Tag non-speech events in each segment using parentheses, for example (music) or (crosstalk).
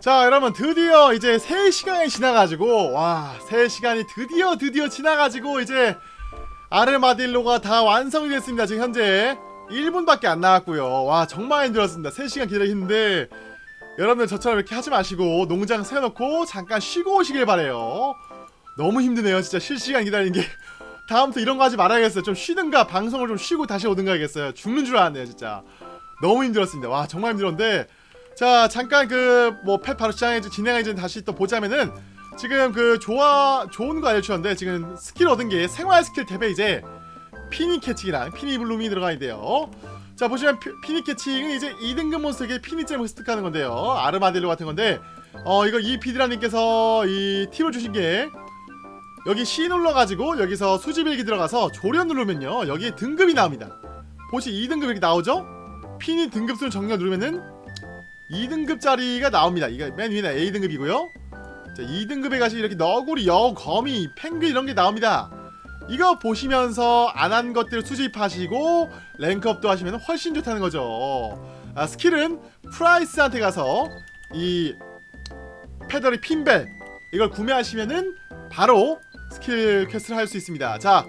자 여러분 드디어 이제 3시간이 지나가지고 와 3시간이 드디어 드디어 지나가지고 이제 아르마딜로가 다 완성이 됐습니다 지금 현재. 1분밖에 안 나왔고요. 와 정말 힘들었습니다. 3시간 기다리는데 여러분들 저처럼 이렇게 하지 마시고 농장 세워놓고 잠깐 쉬고 오시길 바래요. 너무 힘드네요 진짜 실시간 기다리는 게. (laughs) 다음부터 이런 거 하지 말아야겠어요. 좀 쉬든가 방송을 좀 쉬고 다시 오든가 하겠어요. 죽는 줄 알았네요 진짜. 너무 힘들었습니다. 와 정말 힘들었는데 자 잠깐 그 뭐 pet 바로 시장에 진행하기 전에 다시 또 보자면은 지금 그 좋아 좋은 거 알려주셨는데 지금 스킬 얻은 게 생활 스킬 탭에 이제 피니 캐칭이랑 피니 블룸이 들어가 있대요. 자 보시면 피, 피니 캐칭은 이제 2등급 몬스터에게 피니잼을 습득하는 건데요. 아르마딜로 같은 건데 어 이거 이 피드라님께서 이 팁을 주신 게 여기 C 눌러가지고 여기서 수집일기 들어가서 조련 누르면요 여기 등급이 나옵니다. 보시 2등급 이렇게 나오죠? 피니 등급수를 정렬 누르면은 2등급짜리가 나옵니다. 이거 맨 위에 A등급이고요. 자 2등급에 가시 이렇게 너구리, 여우, 거미, 펭귄 이런 게 나옵니다. 이거 보시면서 안 한 것들 수집하시고 rank up도 하시면 훨씬 좋다는 거죠. 아, skill은 프라이스한테 가서 이 페더리 핀벨 이걸 구매하시면은 바로 스킬 퀘스트를 할 수 있습니다. 자,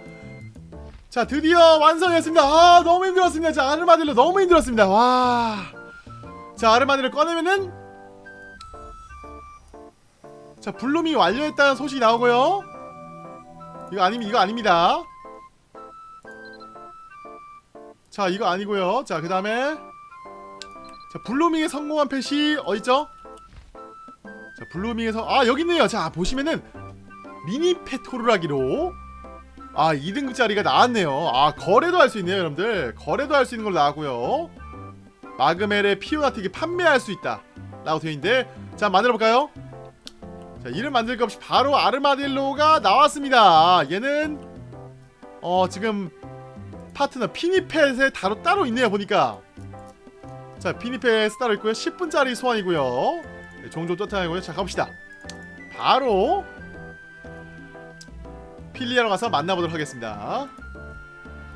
자 드디어 완성했습니다. 아 너무 힘들었습니다. 자 아르마딜로 너무 힘들었습니다. 와 자 아르마딜을 꺼내면은 자 블룸이 완료했다는 소식이 나오고요. 이거 아니 이거 아닙니다. 자 이거 아니고요. 자 그 다음에 자 blooming에 성공한 펫이 어딨죠? 자 블루밍에서 아 여기 있네요. 자 보시면은 미니 페토르라기로 아 2등급짜리가 나왔네요. 아 거래도 할 수 있네요 여러분들. 거래도 할 수 있는 걸로 나왔고요 마그멜의 피오나틱이 판매할 수 있다. 라고 되어있는데 자 만들어볼까요? 자 이름 만들 것 없이 바로 아르마딜로가 나왔습니다. 얘는 어 지금 파트너 피니펫에 따로 따로 있네요 보니까. 자 피니펫 따로 있고요. 10분짜리 소환이고요. 네, 종종 떴다고요. 자 가봅시다. 바로 필리아로 가서 만나보도록 하겠습니다.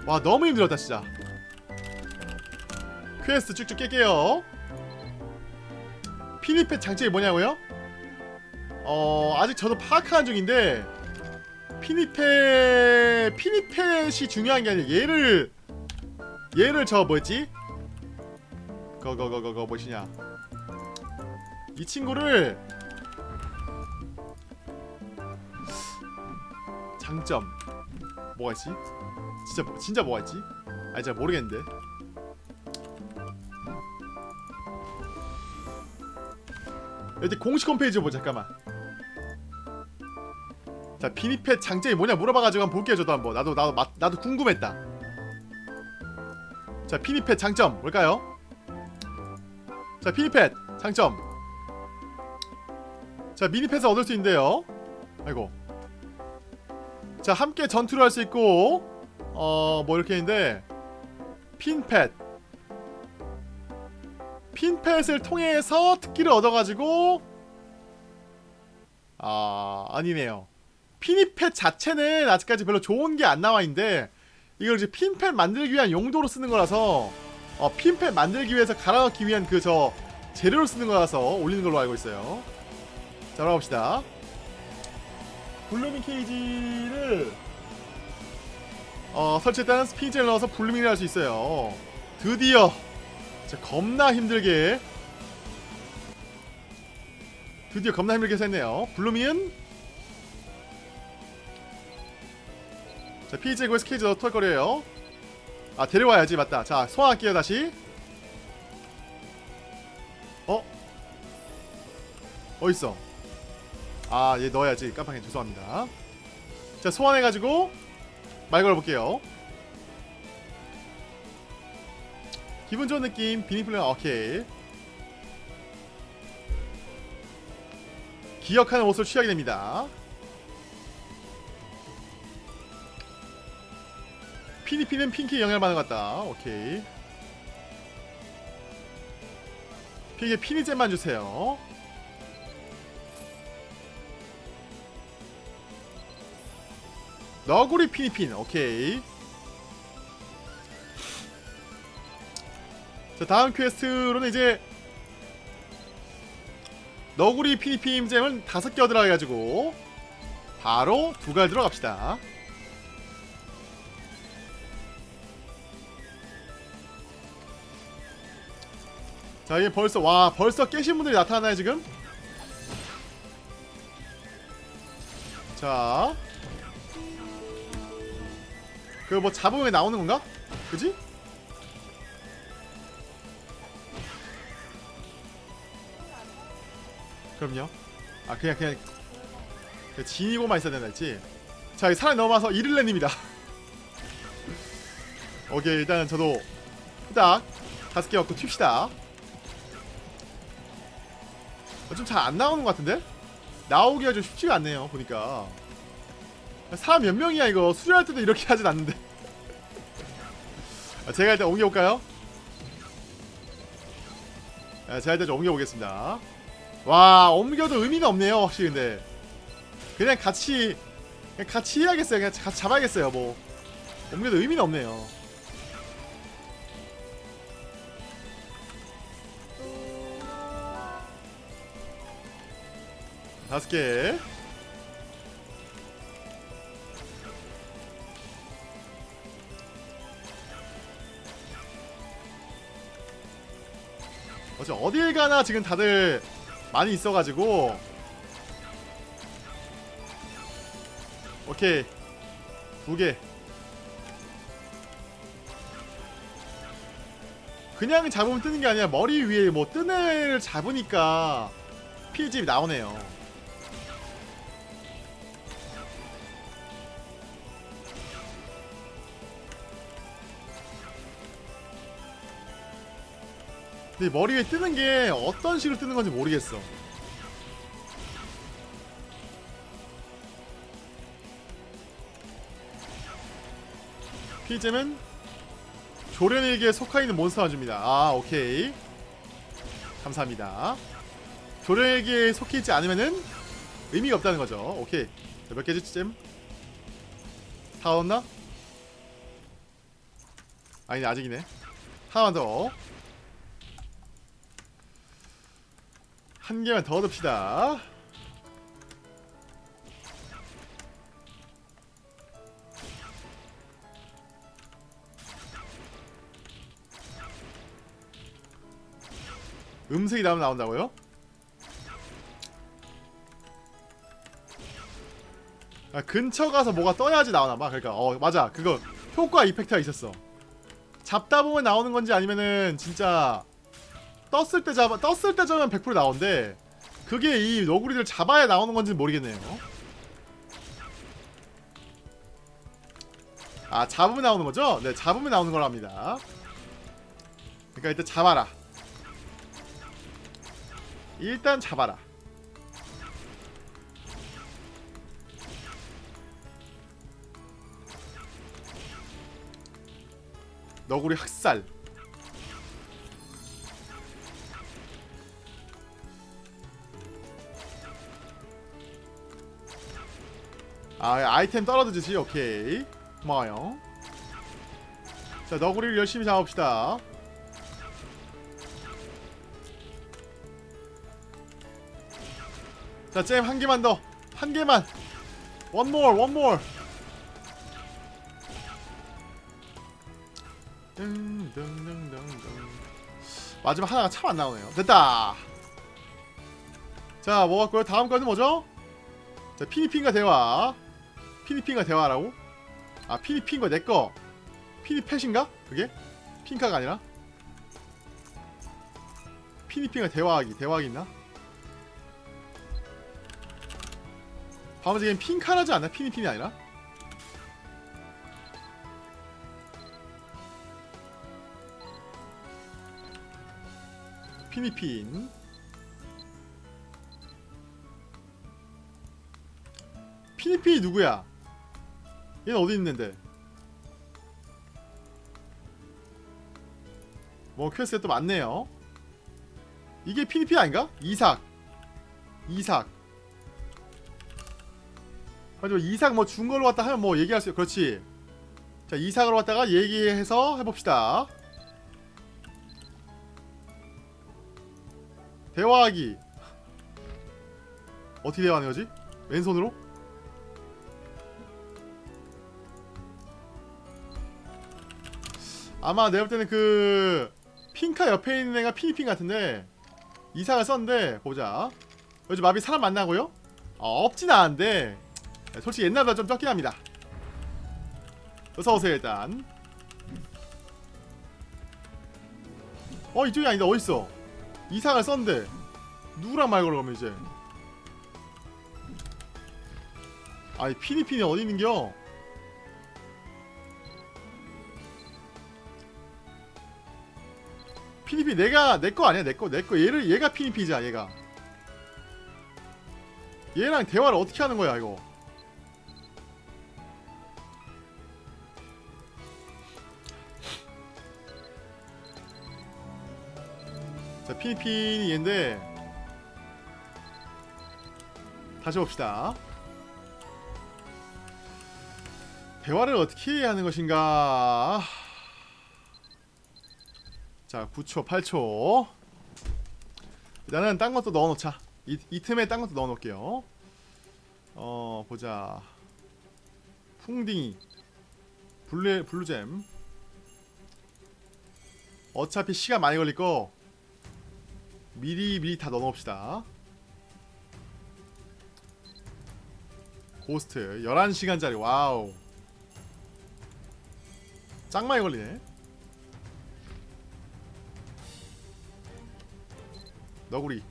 와 너무 힘들었다 진짜 퀘스트 쭉쭉 깰게요 피니펫 장점이 뭐냐고요? 어 아직 저도 파악하는 중인데 피니펫 피니펫이 중요한 게 아니라 얘를 얘를 저 뭐였지? 거거거거거 뭐시냐 이 친구를 장점 뭐가 있지? 진짜 뭐- 진짜 뭐가 있지? 아니 잘 모르겠는데 여기 공식 홈페이지 보자 잠깐만. 자 비니펫 장점이 뭐냐 물어봐가지고 한번 볼게요 저도 한번. 나도 나도 마, 나도 궁금했다. 자 피니펫 장점 뭘까요? 자 피니펫 장점. 자 미니펫을 얻을 수 있는데요. 아이고. 자 함께 전투를 할 수 있고 어 뭐 이렇게 있는데 핀펫 핀펫을 통해서 특기를 얻어가지고 아 아니네요. 피니펫 자체는 아직까지 별로 좋은 게 안 나와있는데 이걸 이제 피니펫 만들기 위한 용도로 쓰는 거라서 어, 피니펫 만들기 위해서 갈아넣기 위한 그 저 재료로 쓰는 거라서 올리는 걸로 알고 있어요. 자 올라봅시다. blooming cage를 어, 설치했다는 스피즈를 넣어서 blooming을 할 수 있어요. 드디어 진짜 겁나 힘들게. 드디어 겁나 힘들게 했네요. blooming은? 자 피지고 스케이지 넣어 털거려요. 아 데려와야지 맞다. 자 소환할게요 다시. 어? 어딨어. 아 얘 넣어야지. 깜빡이 죄송합니다. 자 소환해가지고 말 걸어볼게요 기분 좋은 느낌 비니플레어 오케이 기억하는 옷을 취하게 됩니다. 피니피는 핑크에 영향을 받는 것 같다. 오케이. 핑크에 피니잼만 주세요. 너구리 피니핀 오케이 자 다음 퀘스트로는 이제 너구리 피니피임 잼은 다섯 개 얻으라 해가지고 바로 두갈 들어갑시다. 자 이게 벌써 와 벌써 깨신 분들이 나타나요 지금? 자. 그 뭐 잡으면 나오는 건가? 그지? 그럼요. 아 그냥 그냥 그 진이고만 있어야 된다 했지. 자, 이 사람이 넘어와서 이를레님이다. (laughs) 오케이, 일단은 저도 후딱 다섯 개 갖고 튑시다. 어, 좀잘 안 나오는 것 같은데? 나오기가 좀 쉽지가 않네요, 보니까. 사람 몇 명이야, 이거. 수리할 때도 이렇게 하진 않는데. (laughs) 아, 제가 일단 옮겨볼까요? 아, 제가 일단 좀 옮겨보겠습니다. 와, 옮겨도 의미가 없네요, 확실히 근데. 그냥 같이 그냥 같이 해야겠어요. 그냥 같이 잡아야겠어요. 뭐 옮겨도 의미는 없네요. 다섯 개. 어째 어딜 가나 지금 다들 많이 있어가지고. 오케이. 두개. 그냥 잡으면 뜨는 게 아니라 머리 위에 뭐 뜨는 애를 잡으니까 피집이 나오네요 근데 머리 위에 뜨는 게 어떤 식으로 뜨는 건지 모르겠어 피잼은 조련에게 속하 있는 몬스터가 줍니다. 아, 오케이. 감사합니다. 조련에게 속해 있지 않으면은 의미가 없다는 거죠. 오케이. 자, 몇 개지, 잼? 다 얻었나? 아니네, 아직이네. 하나만 더. 한 개만 더 얻읍시다. 음색이 나오면 나온다고요? 아, 근처 가서 뭐가 떠야지 나오나봐 그러니까 어 맞아 그거 효과 이펙트가 있었어 잡다 보면 나오는 건지 아니면은 진짜 떴을 때 잡아 떴을 때 잡으면 100% 나온대. 그게 이 너구리를 잡아야 나오는 건지 모르겠네요. 아 잡으면 나오는 거죠? 네 잡으면 나오는 거랍니다. 그러니까 일단 잡아라. 일단 잡아라. 너구리 학살 아 아이템 떨어지지. 오케이. 고마워요. 자 너구리를 열심히 잡읍시다. 자잼 한개만 더. 한개만. 원몰 원몰 마지막 하나가 참 안나오네요. 됐다. 자 먹었고요 다음 거는 뭐죠? 자 피니핀과 대화. 피니핀과 대화라고? 아, 피니핀과 내 거. 피니펫인가? 그게? 핑카가 아니라? 피니핀과 대화하기. 대화하기 있나? 방금 핑카라지 않나? 피니핀이 아니라? 피니핀 피니핀이 누구야? 얘는 어디 있는데? 뭐 퀘스트가 또 많네요 이게 피니핀 아닌가? 이삭 이삭 가지고 이삭 뭐 준 걸로 왔다 하면 뭐 얘기할 수 그렇지 자 이삭으로 왔다가 얘기해서 해봅시다 대화하기 어떻게 대화하는 거지? 왼손으로? 아마 내가 볼 때는 그 핑카 옆에 있는 애가 피니핑 같은데 이상을 썼는데 보자. 요즘 마비 사람 만나고요? 어, 없진 않은데. 솔직히 옛날보다 좀 적긴 합니다. 어서오세요 일단. 어 이쪽이 아니다. 어딨어? 이상을 썼는데. 누구랑 말 걸어가면 이제? 아니 피니핀이 어디 있는겨 피니피 내가 내 거 아니야 내 거 내 거. 얘를 얘가 피니피자 얘가. 얘랑 대화를 어떻게 하는 거야 이거? 자 피니핀이 얘인데 다시 봅시다. 대화를 어떻게 하는 것인가 자 9초 8초. 일단은 딴 것도 넣어놓자. 이, 이 틈에 딴 것도 넣어놓을게요. 어 보자. 풍딩이. 블루, 블루잼. 어차피 시간 많이 걸릴거 미리 미리 다 넣어놓읍시다. 고스트 11시간짜리. wow. 짱 많이 걸리네 너구리.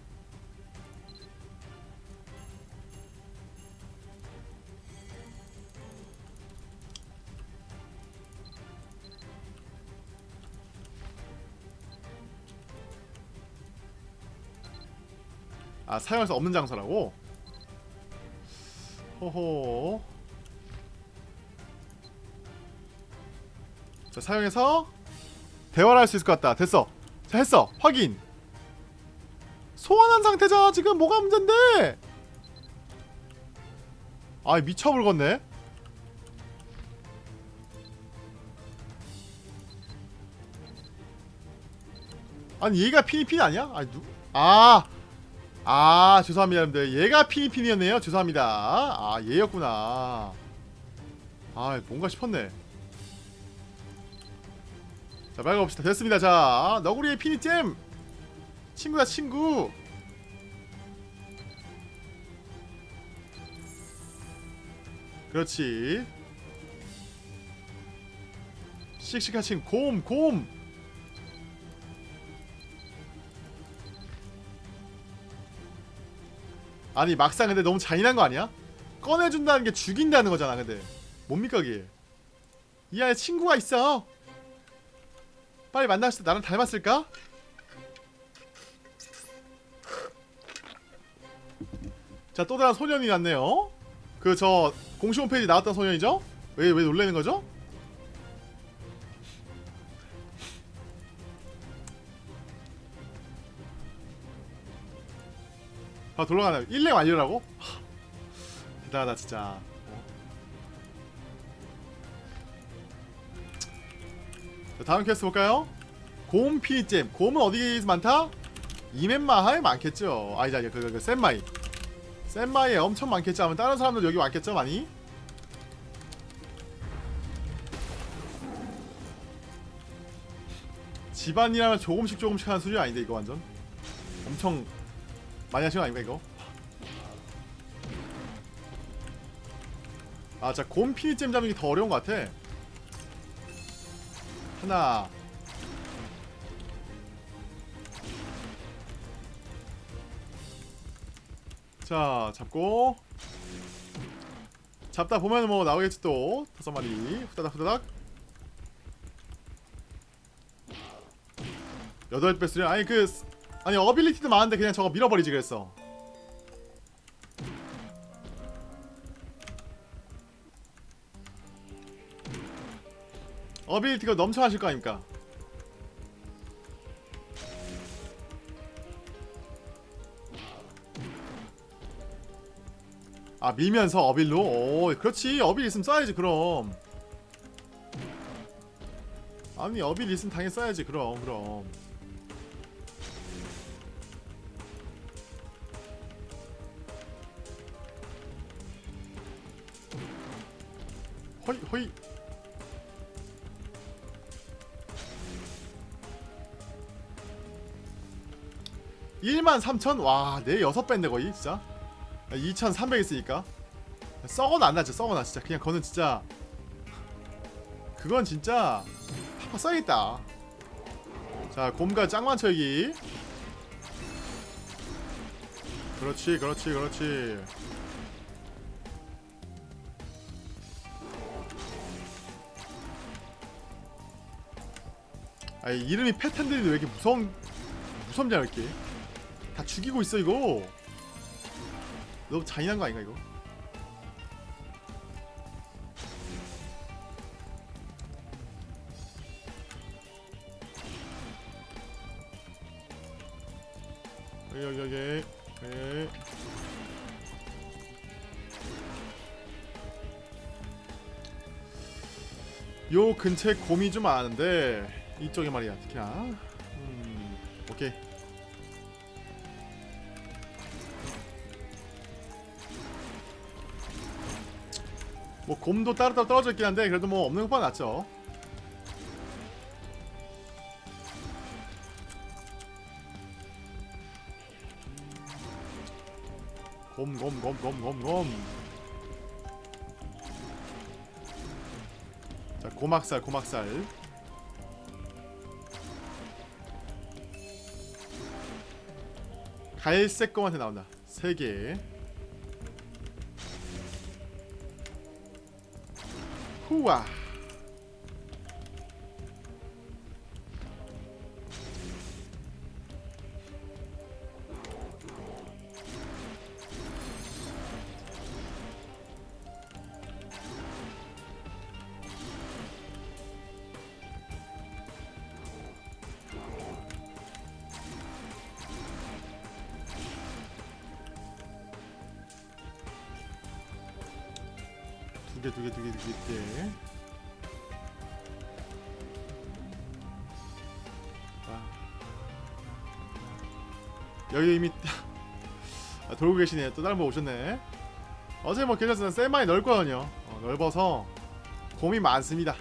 아 사용할 수 없는 장소라고? 호호 자 사용해서 대화를 할 수 있을 것 같다. 됐어. 자 했어. 확인 소환한 상태자 지금 뭐가 문제인데? 아 미쳐불겠네. 아니 얘가 피니핀 아니야? 아니 누... 아... 아 죄송합니다 여러분들. 얘가 피니핀이었네요. 죄송합니다. 아 얘였구나. 아 뭔가 싶었네. 자 말가봅시다. 됐습니다. 자 너구리의 피니잼! 친구야 친구 그렇지 친구 곰 곰. 아니 막상 근데 너무 잔인한 거 아니야? 꺼내준다는 게 죽인다는 거잖아 근데 뭡니까 그게 이 안에 친구가 있어 빨리 만났을 때 나랑 닮았을까? 자, 또 다른 소년이 났네요. 그 저 공식 홈페이지 나왔던 소년이죠? 왜 왜 놀래는 거죠? 아, 돌아가네. 1렙 완료라고? 하, 대단하다, 진짜. 어? 자, 다음 퀘스트 볼까요? 곰 피니잼. 곰은 어디서 많다? 이멘마하에 많겠죠. 아니다, 그, 그, 그, 센마이. 센마이에 엄청 많겠죠. 하면 다른 사람들 여기 왔겠죠, 많이? 집안이라면 조금씩 조금씩 하는 수준이 아닌데 이거 완전 엄청 많이 하신 거 아닌가 이거? 아, 자, 곰 피니잼 잡는 게 더 어려운 것 같아. 하나, 자 잡고. 잡다 보면 뭐 나오겠지 또. 다섯 마리. 후다닥 후다닥. 여덟 배 수련 아니 그 아니 어빌리티도 많은데 그냥 저거 밀어버리지 그랬어. 어빌리티가 넘쳐하실 거 아닙니까 아 밀면서 어빌로? 오 그렇지 어빌 있으면 써야지 그럼 아니 어빌 있으면 당연히 써야지 그럼 그럼 허이 허이 13,000? 와, 내 여섯 배인데 거의, 진짜. 2,300 있으니까. 썩어도 안 나죠. 썩어나 진짜. 그냥 그거는 진짜 그건 진짜 파파 써야겠다. 자, 곰과 짱만 철기. 그렇지, 그렇지, 그렇지. 아, 이름이 패턴들인데 왜 이렇게 무서운 무섭냐 이렇게? 다 죽이고 있어 이거. 너무 잔인한 거 아닌가 이거? 여기 여기 여기 네. 요 근처에 곰이 좀 많은데 이쪽에 말이야 특히나 음 오케이 뭐 곰도 따로따로 떨어져 있긴 한데 그래도 뭐 없는 것보다 낫죠. 곰 곰 곰 곰 곰곰. 자 고막살 고막살. 갈색 검한테 나온다. 3개 후와 두 개 두 개 두 개 두 개 두개. 여기 이미 아, 돌고 계시네요 또 다른 분 오셨네. 어제 뭐 괜찮습니다 셀마이 넓거든요. 어, 넓어서 곰이 많습니다.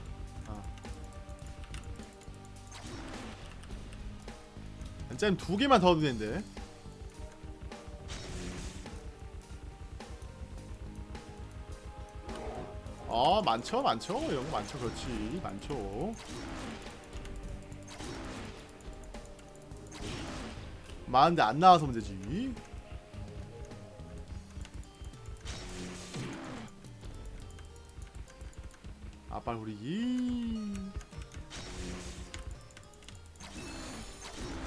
어. 잼두 개만 더 넣는데 어 많죠 많죠. 거 많죠. 그렇지. 많죠. 많은데 안 나와서 문제지. 아빨 후리기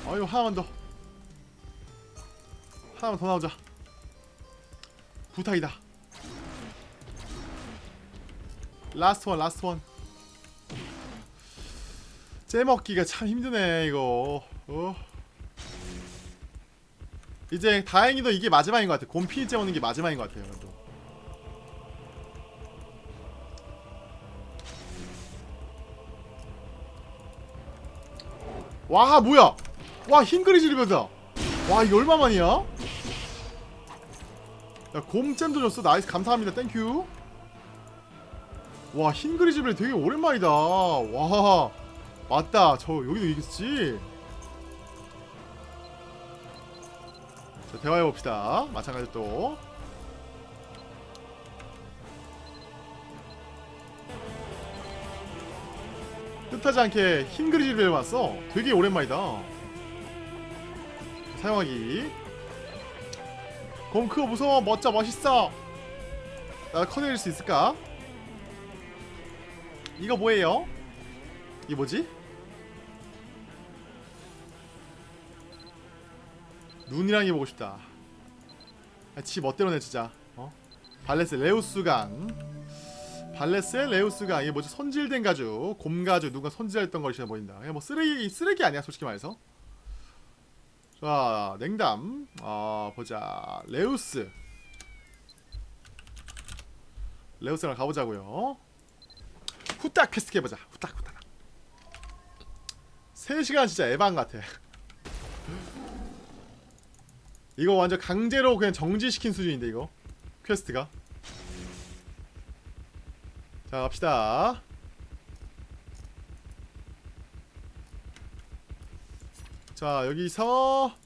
어이구 하나만 더. 하나만 더 나오자. 부탁이다 last one last one 째먹기가 참 힘드네 이거. 어. 이제 다행히도 이게 마지막인 것 같아. 곰피 째먹는 게 마지막인 것 같아요 그래도. 와 뭐야? 와 흰그리 지르면서 와 이거 얼마만이야? 야 곰잼도 줬어. Nice. 감사합니다. Thank you 와 흰그리즈블 되게 오랜만이다. 와 맞다. 저 여기도 이겼지? 자 대화해봅시다. 마찬가지 또. 뜻하지 않게 흰그리즈블 왔어. 되게 오랜만이다. 사용하기. 곰 크고 무서워. 멋져. 멋있어. 나 커내릴 수 있을까? 이거 뭐예요? 이게 뭐지? 눈이랑 해보고 싶다. 아, 지 멋대로 내 진짜 어? 발레스 레우스강. 발레스의 레우스강. 이게 뭐지? 손질된 가죽. 곰가죽. 누가 손질했던 것이나 보인다. 이게 뭐 쓰레기 쓰레기 아니야 솔직히 말해서? 자 냉담. 어 보자. 레우스. 레우스랑 가보자고요 후딱 퀘스트 해보자. 후딱 후딱. 3시간 진짜 에반 같아. 이거 완전 강제로 그냥 정지시킨 수준인데 이거? 퀘스트가? 자 갑시다. 자 여기서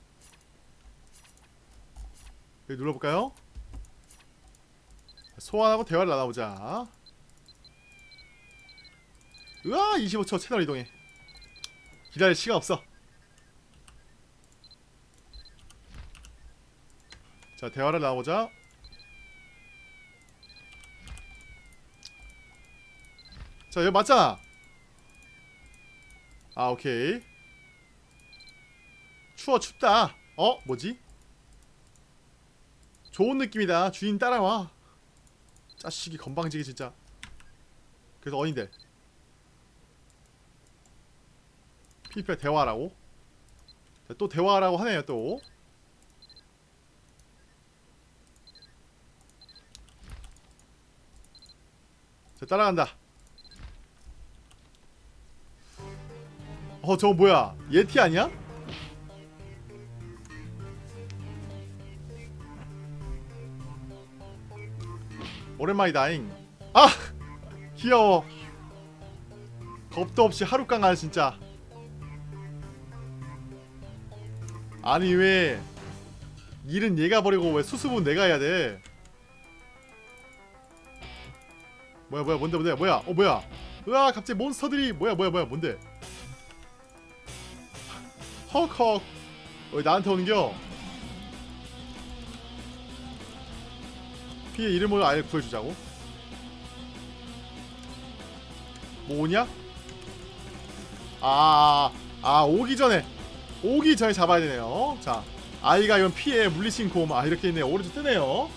여기 눌러볼까요? 소환하고 대화를 나눠보자 으아 25초 채널 이동해. 기다릴 시간 없어. 자 대화를 나눠보자. 자 여기 맞잖아. 아 오케이. 추워 춥다. 어 뭐지? 좋은 느낌이다. 주인 따라와. 짜식이 건방지게 진짜. 그래서 어딘데 피피가 대화하라고? 자, 또 대화하라고 하네요 또. 자, 따라간다. 어 저거 뭐야? 예티 아니야? 오랜만이다잉. 아! (laughs) 귀여워. 겁도 없이 하룻강알 진짜 아니 왜 일은 얘가 버리고 왜 수습은 내가 해야 돼? 뭐야 뭐야 뭔데 뭔데? 뭐야? 어 뭐야? 으아 갑자기 몬스터들이 뭐야 뭐야 뭐야 뭔데? 헉헉. 왜 나한테 오는겨? 피의 이름을 아예 구해주자고? 뭐냐? 아, 아 오기 전에 오기 전에 잡아야 되네요. 자 아이가 이건 피해 물리친 곰아 이렇게 있네요. 오른쪽 뜨네요.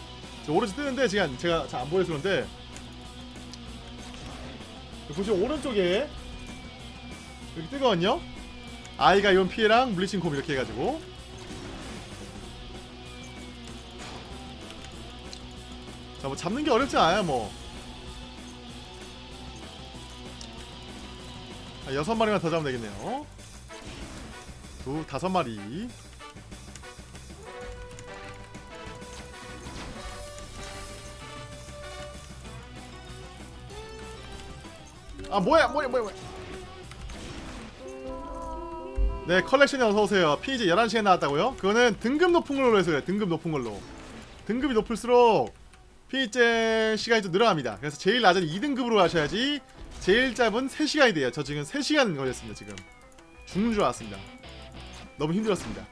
자, 오른쪽 뜨는데 지금 제가 잘 안 보여서 그런데. 보시면 오른쪽에 이렇게 뜨거든요. 아이가 이온 피해랑 물리친 곰 이렇게 해가지고. 자 뭐 잡는 게 어렵지 않아요 뭐. 아, 여섯 마리만 더 잡으면 되겠네요 두 다섯 마리. 아 뭐야 뭐야 뭐야 뭐야. 네 컬렉션이 어서오세요. 피 이제 11시간 나왔다고요? 그거는 등급 높은 걸로 해서 그래 등급 높은 걸로. 등급이 높을수록 피이제 시간이 좀 늘어납니다. 그래서 제일 낮은 2등급으로 하셔야지 제일 짧은 3시간이 돼요. 저 지금 3시간 걸렸습니다 지금. 죽는 줄 알았습니다 너무 힘들었습니다.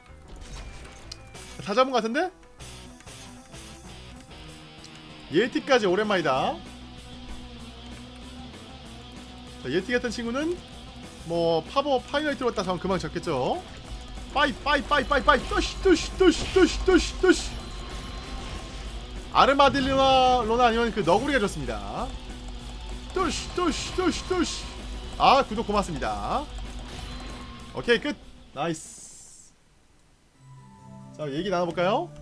다 잡은 것 같은데? 예티까지 오랜만이다. 자, 예티 같은 친구는 뭐 파버 파이널트로 왔다 하면 그만 잡겠죠? 빠이 빠이 빠이 빠이 빠이. 떠시 떠시 떠시 떠시 떠시 떠시. 아르마딜로나 로나 아니면 그 너구리가 좋습니다. 떠시 떠시 떠시 떠시. 아 구독 고맙습니다. 오케이 끝. 나이스 자 얘기 나눠볼까요?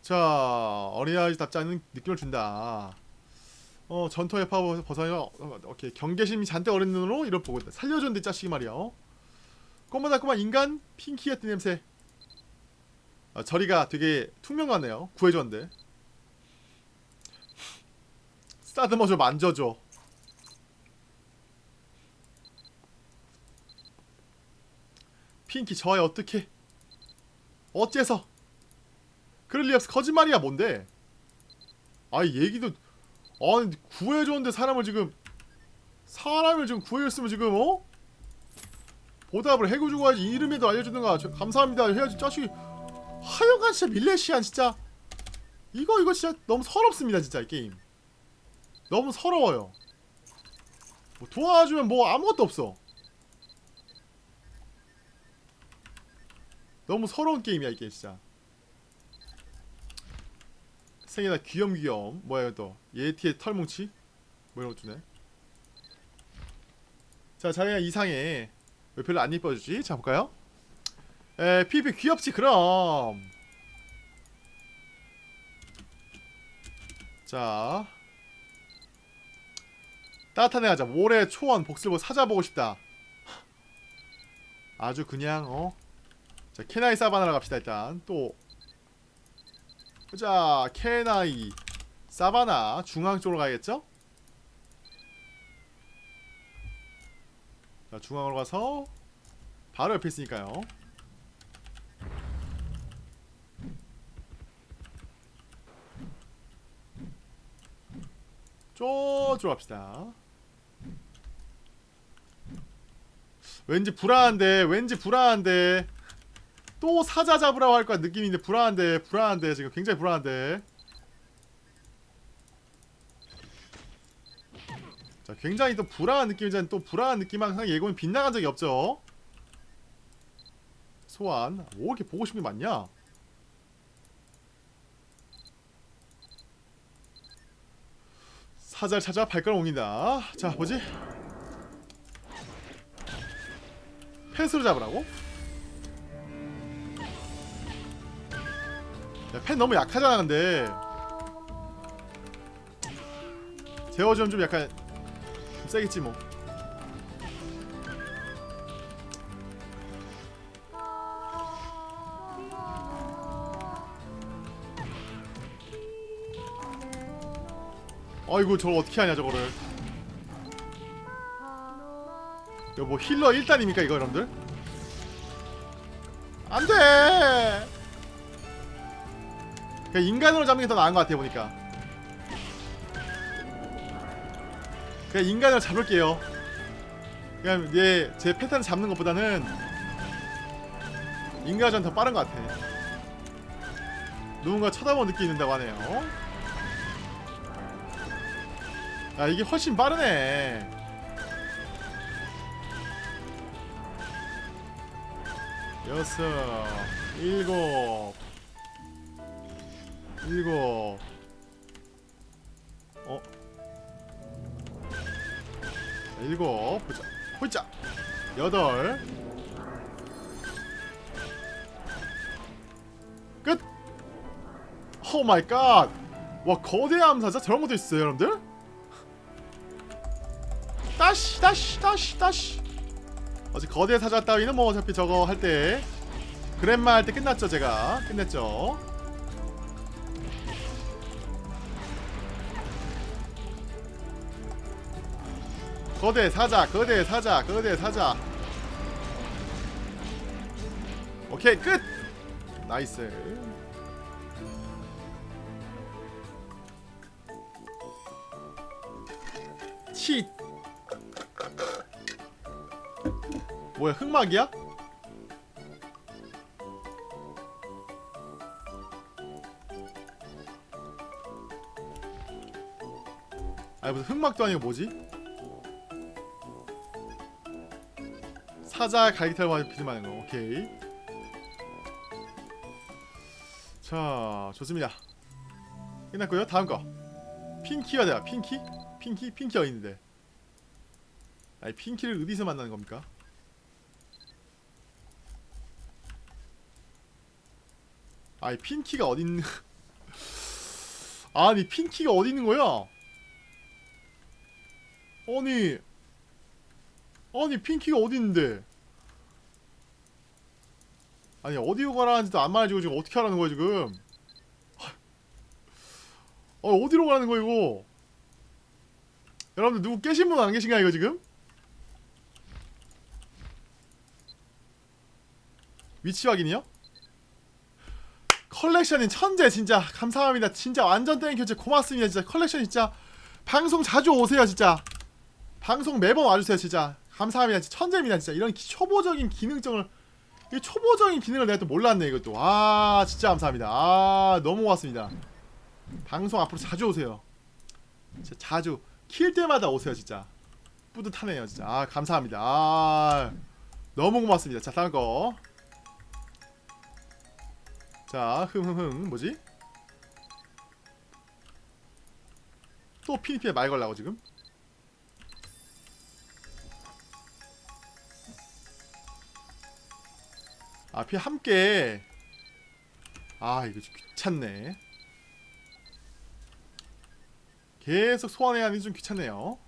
자 어린아이답지 않은 느낌을 준다. 어 전투의 파워 벗어나 어, 오케이. 경계심이 잔뜩 어린 눈으로 이걸 보고 있다. 살려줬는데 짜식이 말이야 꼬마다꼬마 인간 핑키 같은 냄새. 아, 저리가 되게 투명 같네요. 구해줬는데. 좀 만져줘 핑키 저애 어떻게? 어째서? 그럴 리 없어. 거짓말이야 뭔데? 아이 얘기도 아니 구해줬는데 사람을 지금 사람을 지금 구해줬으면 지금 어? 보답을 해고주고 하지 이름이라도 알려주든가. 저, 감사합니다. 해야지. 자식이 하여간 진짜 밀레시안 진짜. 이거 이거 진짜 너무 서럽습니다 진짜 이 게임. 너무 서러워요. 뭐 도와주면 뭐 아무것도 없어 너무 서러운 게임이야 이게 진짜. 생이다 귀염귀염 뭐야 또. 예티의 털뭉치? 뭐 이런 거 주네. 자 자네가 이상해. 왜 별로 안 이뻐주지? 자 볼까요? 에 피피 귀엽지 그럼. 자. 따뜻한 애 하자. 모래 초원 복슬보 사자 보고 싶다. 아주 그냥 어? 자 케나이 사바나라 갑시다 일단. 또. 자 케나이 사바나 중앙 쪽으로 가야겠죠? 자 중앙으로 가서 바로 옆에 있으니까요. 쪼쪼 갑시다. 왠지 불안한데 왠지 불안한데 또 사자 잡으라고 할 거야. 느낌인데 불안한데 불안한데 지금 굉장히 불안한데. 자 굉장히 또 불안한 느낌이잖아. 또 불안한 느낌 항상 예고는 빗나간 적이 없죠. 소환. 뭐 이렇게 보고 싶은 게 많냐? 사자를 찾아 발걸음 옮긴다. 자 뭐지? 펫으로 잡으라고? 야, 펜 너무 약하잖아 근데. 제어좀 좀 약간 좀 세겠지 뭐. 아이고 저걸 어떻게 하냐 저거를. 이거 뭐 힐러 1단입니까 이거 여러분들? 안돼 그냥 인간으로 잡는 게 더 나은 것 같아 보니까. 그냥 인간으로 잡을게요. 그냥 얘제 패턴 잡는 것보다는 인간이 전더 빠른 것 같아. 누군가 쳐다보는 느낌이 든다고 하네요. 야 이게 훨씬 빠르네. 여섯 일곱 일곱. 어? 자, 일곱. 보자. 보자. 여덟. 끝. 오 마이 갓 와 거대 암사자 저런 것도 있어요 여러분들? 다시 다시 다시 다시. 어제 거대 사자 따위는 뭐 어차피 저거 할 때 그랜마 할 때 끝났죠 제가. 끝냈죠 거대 사자 거대 사자 거대 사자 오케이 끝 nice 치 뭐야 흑막이야? 아니 무슨 흑막도 아니고 뭐지? 사자 갈기탈 비듬하는 거 오케이 자 좋습니다 끝났고요 다음 거 핑키가 돼요 핑키? 핑키? 핑키 어딨는데 아니 핑키를 어디서 만나는 겁니까? 아니 핑키가 어디 있는 (laughs) 아니 핑키가 어디 있는 거야? 아니 아니 핑키가 어디 있는데? 아니 어디로 가라는지도 안 말해주고 지금 어떻게 하라는 거야 지금? 아 어디로 가는 거야 이거? 여러분들 누구 깨신 분 안 계신가 이거 지금? 위치 확인이요? 컬렉션인 천재 진짜 감사합니다 진짜 완전 땡 교체 고맙습니다 진짜 컬렉션 진짜 방송 자주 오세요 진짜 방송 매번 와주세요 진짜 감사합니다. 진짜 천재입니다 진짜. 이런 기, 초보적인 기능적을 이 초보적인 기능을 내가 또 몰랐네 이것도. 아 진짜 감사합니다. 아 너무 고맙습니다. 방송 앞으로 자주 오세요. 진짜 자주. 킬 때마다 오세요 진짜. 뿌듯하네요 진짜. 아 감사합니다. 아 너무 고맙습니다. 자 다음 거. 자, 흥흥흥 뭐지? 또 피니피에 말 걸라고 지금? 아, 앞이 함께. 아 이거 좀 귀찮네. 계속 소환해야 하니 좀 귀찮네요.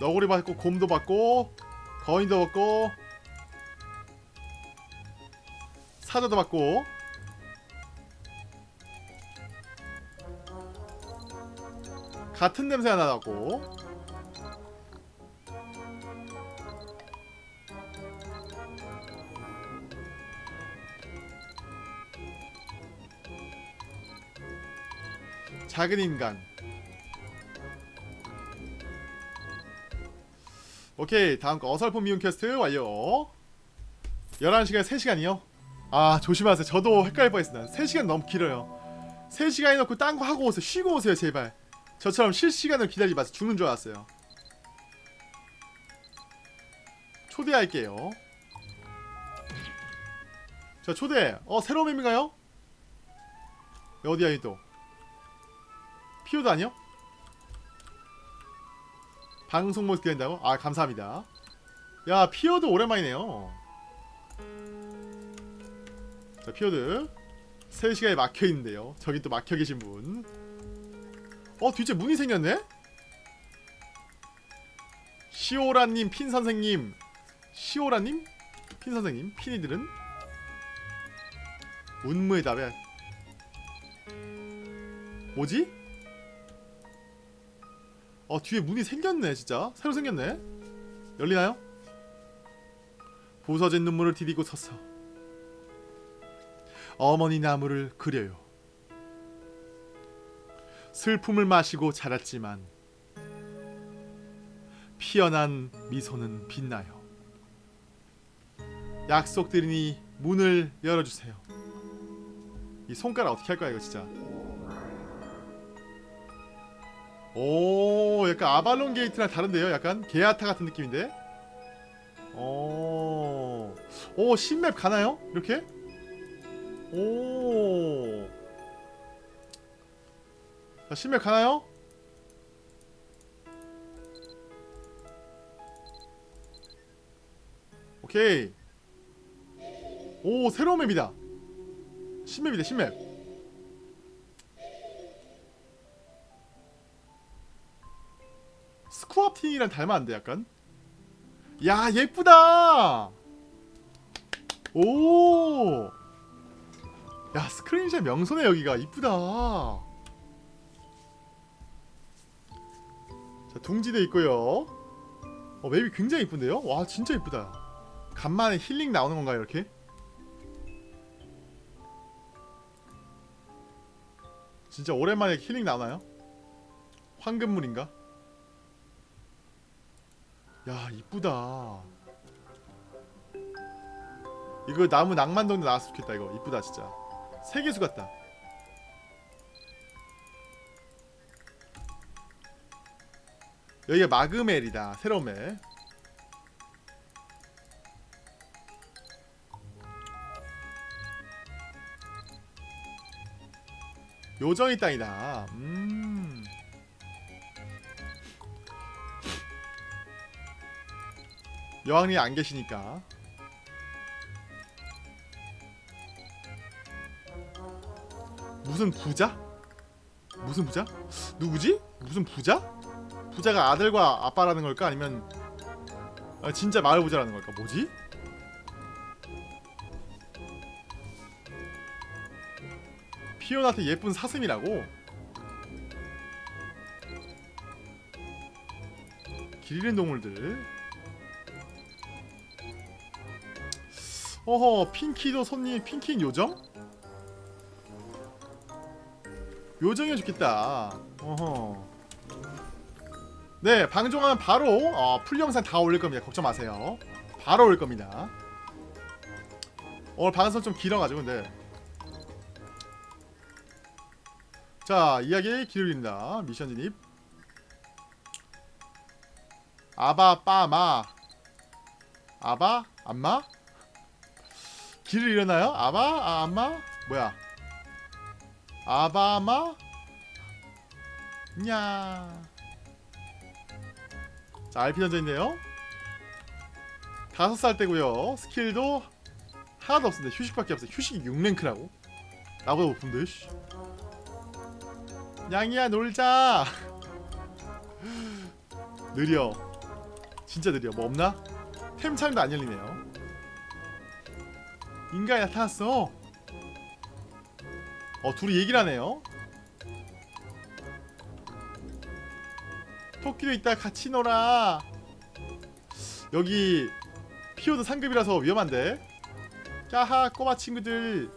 너구리 받고 곰도 받고 거인도 받고 사자도 받고. 같은 냄새가 나고. 작은 인간. 오케이 다음 거 어설픈 미운 퀘스트 완료. 11시간 3시간이요? 아 조심하세요. 저도 헷갈릴 뻔했습니다. 3시간 너무 길어요. 3시간 해놓고 딴 거 하고 오세요. 쉬고 오세요 제발. 저처럼 실시간을 기다리지 마세요. 죽는 줄 알았어요. 초대할게요. 자 초대. 어 새로운 맵인가요? 어디야 이또? 피오도 아니요? 방송 모드 기다린다고? 아 감사합니다. 야 피오드 오랜만이네요 자 피오드. 3시간에 막혀있는데요. 저기 또 막혀계신 분. 어 뒤에 문이 생겼네? 시오라님 핀선생님. 시오라님? 핀선생님? 핀이들은? 운무의 답에. 뭐지? 어 뒤에 문이 생겼네 진짜. 새로 생겼네. 열리나요? 부서진 눈물을 디디고 섰어 어머니 나무를 그려요. 슬픔을 마시고 자랐지만 피어난 미소는 빛나요. 약속드리니 문을 열어주세요. 이 손가락 어떻게 할 거야 이거 진짜? 오 약간 아발론 게이트랑 다른데요? 약간 게아타 같은 느낌인데? 오, 오 신맵 가나요? 이렇게? 오. 자, 신맵 가나요? 오케이. 오 새로운 맵이다. 신맵이다 신맵. 스쿠아팅이랑 닮았는데 약간? 야 예쁘다! 오 야 스크린샷 명소네 여기가. 이쁘다. 자 둥지도 있고요. 어 맵이 굉장히 이쁜데요? 와 진짜 이쁘다. 간만에 힐링 나오는 건가요 이렇게? 진짜 오랜만에 힐링 나오나요? 황금물인가? 야 이쁘다. 이거 나무 낭만동도 나왔으면 좋겠다 이거. 이쁘다 진짜 세계수 같다. 여기가 마그멜이다 새로운 멜 요정이 땅이다. 음. 여왕이 안 계시니까 무슨 부자? 무슨 부자? 누구지? 무슨 부자? 부자가 아들과 아빠라는 걸까? 아니면 아, 진짜 마을 부자라는 걸까? 뭐지? 피오나한테 예쁜 사슴이라고? 길 잃은 동물들 어허 핑키도 손님 핑키인 요정? 요정이 좋겠다. 어허. 네 방종하면 바로 어, 풀 영상 다 올릴 겁니다. 걱정 마세요. 바로 올 겁니다. 오늘 방송 좀 길어가지고 근데. 자 이야기 기울입니다. 미션 진입. 아바 빠마. 아바 안마? 길을 잃었나요? 아바 아 안마? 뭐야 아바마? 냐. 자 RP 던져있네요. 다섯 살 때고요. 스킬도 하나도 없습니다. 휴식밖에 없어요. 휴식이 6랭크라고? 나보다 높은데 씨. 양이야 놀자. (laughs) 느려. 진짜 느려. 뭐 없나? 템창도 안 열리네요. 인간이 나타났어 어 둘이 얘기를 하네요. 토끼도 있다 같이 놀아. 여기 피오드 상급이라서 위험한데. 까하 꼬마 친구들.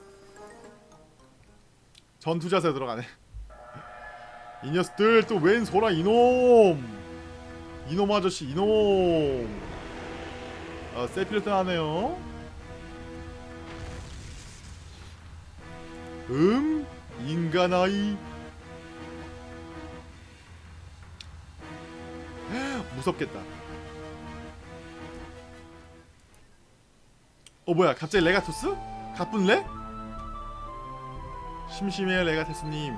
전투 자세 들어가네. 이 녀석들 또 웬 소라 이놈. 이놈 아저씨 이놈. 어, 세피를 떠나네요 음 인간아이. (gasps) 무섭겠다. 어 뭐야 갑자기 레가토스? 가뿐레? 심심해요 레가토스님.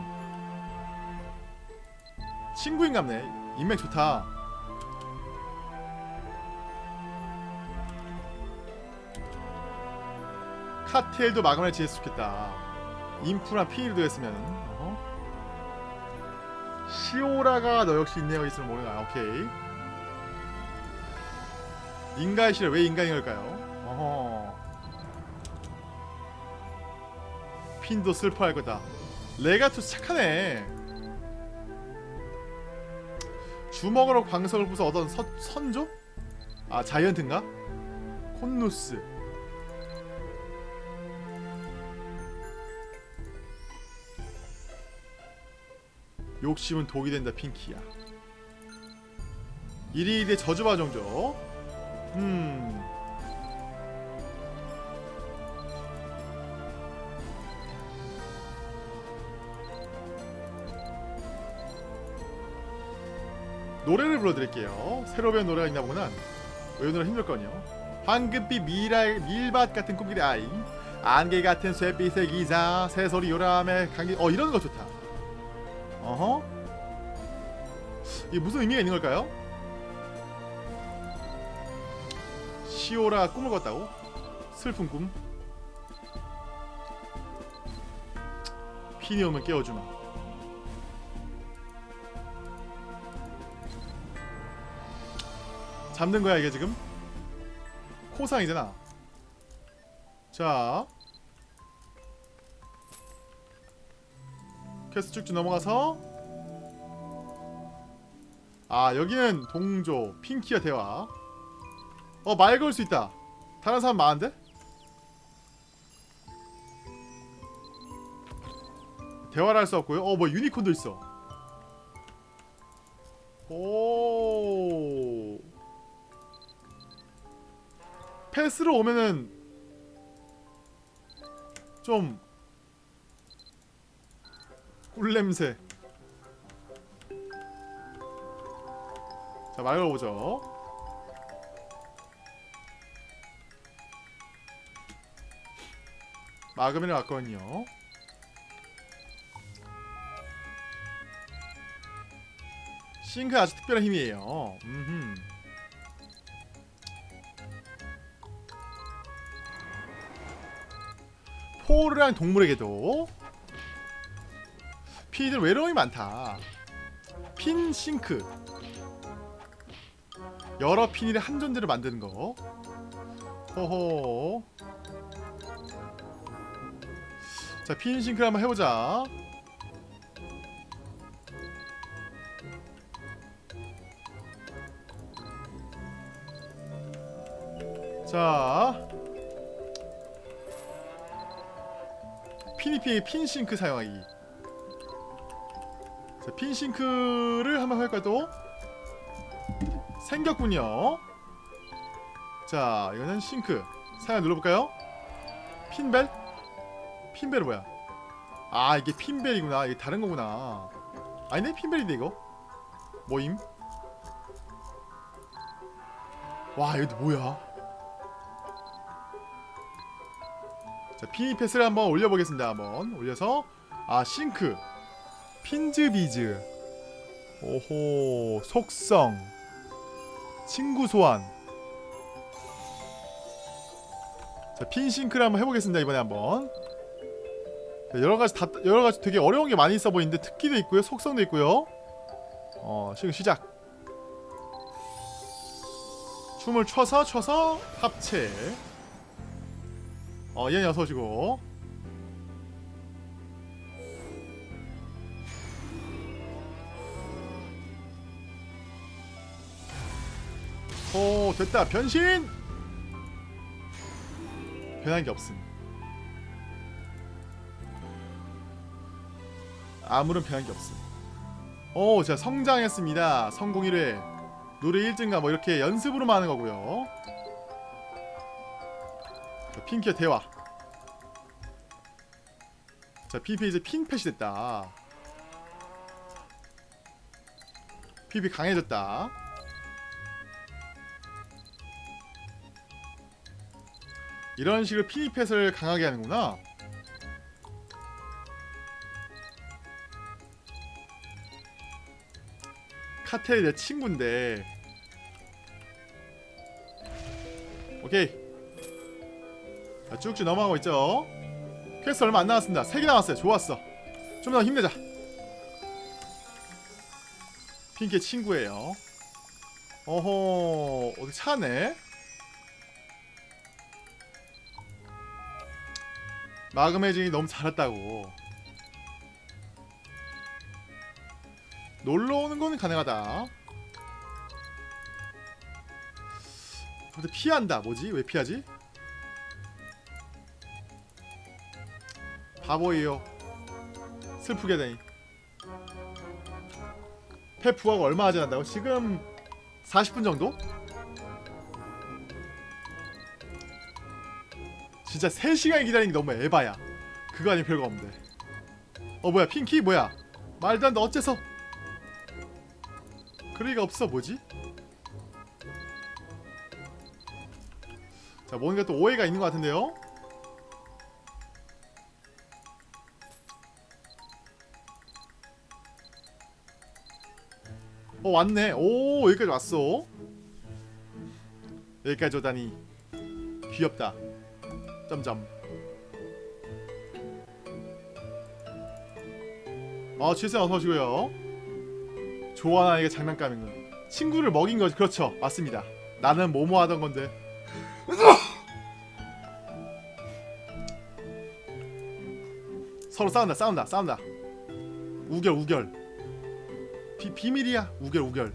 친구인갑네. 인맥 좋다. 카텔도 마감을 좋겠다 인프라 피일도 했으면 어허. 시오라가 너 역시 인내가 있으면 모르나 오케이 인간의 실에 왜 인간인 걸까요? 어허 핀도 슬퍼할 거다 레가투스 착하네 주먹으로 광석을 부숴 얻은 서, 선조? 아 자이언트인가? 콘누스 욕심은 독이 된다 핑키야. 이리이리 저주바 정조 음. 노래를 불러드릴게요. 새로 배운 노래가 있나 보구나. 외우느라 힘들거든요? 황금빛 미랄 밀밭 같은 꿈길의 아이. 안개 같은 쇠빛의 기사 새소리 요람의 감기. 어 이런 거 좋다 어허 이게 무슨 의미가 있는 걸까요? 시오라 꿈을 꿨다고? 슬픈 꿈 핀이 오면 깨워주마 잡는 거야 이게 지금? 코상이잖아 자 퀘스트 쭉쭉 넘어가서 아 여기는 동조 핑키와 대화. 어 말 걸 수 있다. 다른 사람 많은데? 대화를 할 수 없고요. 어 뭐 유니콘도 있어. 오. 패스로 오면은 좀 꿀냄새 자 말걸 보죠. 마금이랑 왔거든요? 싱크 아주 특별한 힘이에요. 음흠. 포르랑 동물에게도 피들 외로움이 많다. 핀 싱크 여러 핀이를 한 존재로 만드는 거. 호호. 자핀 싱크를 한번 해보자. 자. 피니피의 핀싱크 사용하기. 자, 핀싱크를 한번 할까요 또? 생겼군요. 자 이거는 싱크. 사용 눌러볼까요? 핀벨? 핀벨은 뭐야? 아 이게 핀벨이구나. 이게 다른 거구나. 아니네 핀벨인데 이거? 뭐임? 와 이거 뭐야? 자 피니 패스를 한번 올려보겠습니다 한번. 올려서. 아 싱크. 핀즈비즈. 오호 속성 친구 소환. 자 핀싱크를 한번 해보겠습니다 이번에 한번. 자, 여러가지 다 여러가지 되게 어려운 게 많이 있어 보이는데 특기도 있고요 속성도 있고요. 어 지금 시작. 춤을 춰서 춰서 합체. 어 얘는 어서 오시고 오 됐다 변신 변한 게 없음 아무런 변한 게 없음 오, 자 성장했습니다. 성공 1회. 노래 1등가 뭐 이렇게 연습으로만 하는 거고요. 자, 핑키의 대화. 자, PP 이제 핑펫이 됐다. PP 강해졌다. 이런 식으로 피니펫을 강하게 하는구나. 카텔이 내 친구인데. 오케이. 자, 쭉쭉 넘어가고 있죠? 퀘스트 얼마 안 남았습니다. 3개 남았어요. 좋았어. 좀 더 힘내자. 핑키의 친구예요. 어허 어디 차네 마그메 증이 너무 잘했다고 놀러 오는 건 가능하다. 근데 피한다. 뭐지? 왜 피하지? 바보예요. 슬프게 되니. 펫 부하가 얼마나 지난다고? 지금 40분 정도? 진짜 3시간 기다리는 게 너무 에바야. 그거 아니 별거 없는데. 어 뭐야 핑키 뭐야? 말도 안돼 어째서? 그럴 리가 없어 뭐지? 자 뭔가 또 오해가 있는 것 같은데요? 어 왔네 오 여기까지 왔어 여기까지 오다니 귀엽다 점점. 아 칠생 어서 오시고요. 좋아하는 이게 장난감이군 친구를 먹인 거지. 그렇죠. 맞습니다. 나는 뭐뭐 하던 건데. (laughs) 서로 싸운다 싸운다 싸운다. 우결 우결. 비, 비밀이야. 우결 우결